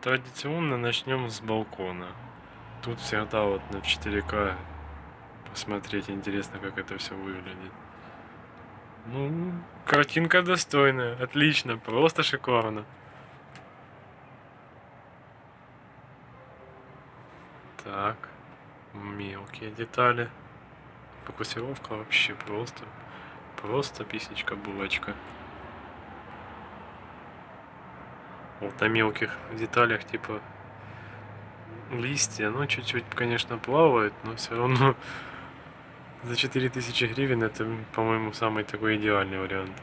Традиционно начнем с балкона. Тут всегда вот на 4К посмотреть интересно, как это все выглядит. Ну, картинка достойная, отлично, просто шикарно. Так, мелкие детали. Фокусировка вообще просто, просто писечка-булочка. Вот на мелких деталях, типа листья, ну чуть-чуть, конечно, плавает, но все равно за 4000 гривен это, по-моему, самый такой идеальный вариант.